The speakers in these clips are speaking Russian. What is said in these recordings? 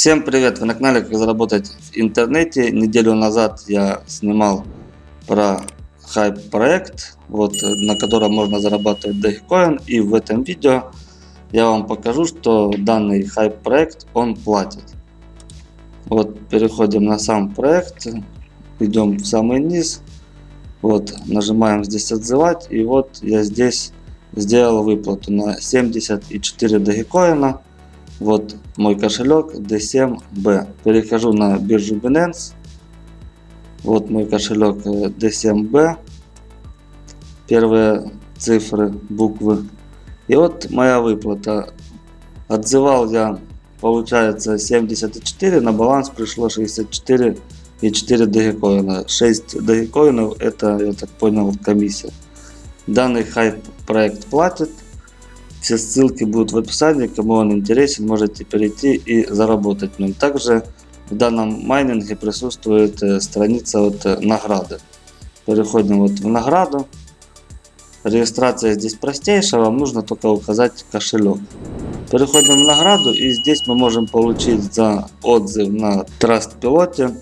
Всем привет! Вы на канале Как заработать в интернете. Неделю назад я снимал про хайп проект, вот, на котором можно зарабатывать Dogecoin. И в этом видео я вам покажу, что данный хайп проект он платит. Вот переходим на сам проект, идем в самый низ, вот нажимаем здесь отзывать и вот я здесь сделал выплату на 74 Dogecoin вот мой кошелек D7B. Перехожу на биржу Binance. Вот мой кошелек D7B. Э, Первые цифры, буквы. И вот моя выплата. Отзывал я, получается, 74, на баланс пришло 64 и 4 дагикоина. 6 дагикоинов это, я так понял, комиссия. Данный хайп проект платит. Все ссылки будут в описании, кому он интересен, можете перейти и заработать в нем. Также в данном майнинге присутствует э, страница вот э, награды. Переходим вот в награду. Регистрация здесь простейшая, вам нужно только указать кошелек. Переходим в награду и здесь мы можем получить за отзыв на Trust Пилоте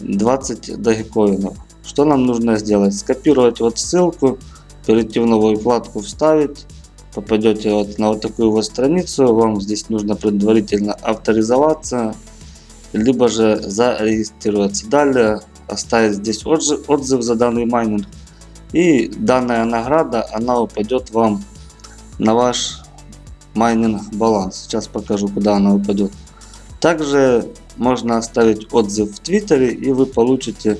20 дагикоинов. Что нам нужно сделать? Скопировать вот ссылку, перейти в новую вкладку, вставить попадете вот на вот такую вот страницу, вам здесь нужно предварительно авторизоваться, либо же зарегистрироваться. Далее оставить здесь отзыв за данный майнинг. И данная награда, она упадет вам на ваш майнинг баланс. Сейчас покажу, куда она упадет. Также можно оставить отзыв в Твиттере, и вы получите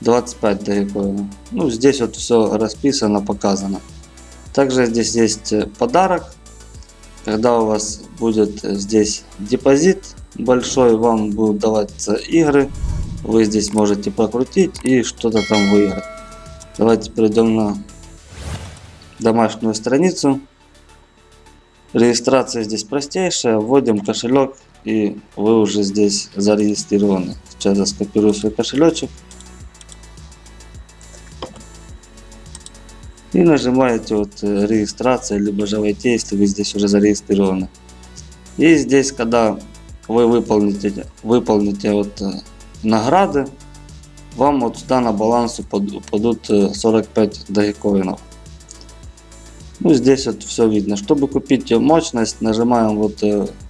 25 дагикоинов. Ну, здесь вот все расписано, показано. Также здесь есть э, подарок. Когда у вас будет э, здесь депозит большой, вам будут даваться игры. Вы здесь можете прокрутить и что-то там выиграть. Давайте перейдем на домашнюю страницу. Регистрация здесь простейшая. Вводим кошелек и вы уже здесь зарегистрированы. Сейчас я скопирую свой кошелечек. И нажимаете вот э, регистрация, либо же войти, если вы здесь уже зарегистрированы. И здесь, когда вы выполните, выполните вот э, награды, вам вот сюда на баланс упадут 45 э, дагикоинов. Ну здесь вот все видно. Чтобы купить мощность, нажимаем вот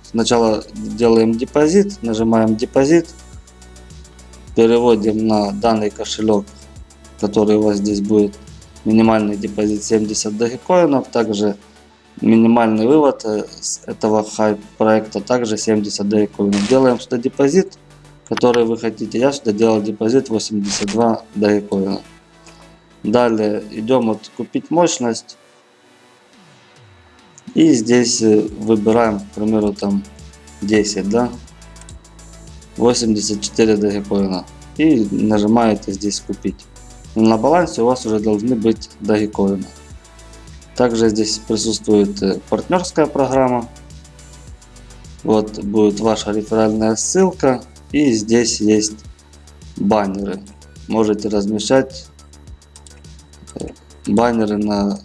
сначала делаем депозит, нажимаем депозит, переводим на данный кошелек, который у вас здесь будет минимальный депозит 70 дагикоинов, также минимальный вывод э, с этого хайп проекта также 70 дагикоинов. Делаем сюда депозит, который вы хотите. Я сюда делал депозит 82 дагикоина. Далее идем вот купить мощность. И здесь э, выбираем, к примеру, там 10, да, 84 дагикоина. И нажимаете здесь купить на балансе у вас уже должны быть дагикоины. Также здесь присутствует э, партнерская программа. Вот будет ваша реферальная ссылка. И здесь есть баннеры. Можете размещать э, баннеры на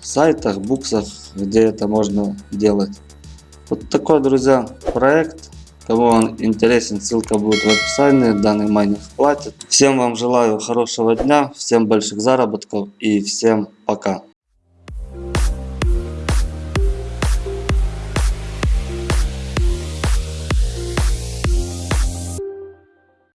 сайтах, буксах, где это можно делать. Вот такой, друзья, проект. Кому он интересен, ссылка будет в описании. Данный майнинг платит. Всем вам желаю хорошего дня, всем больших заработков и всем пока.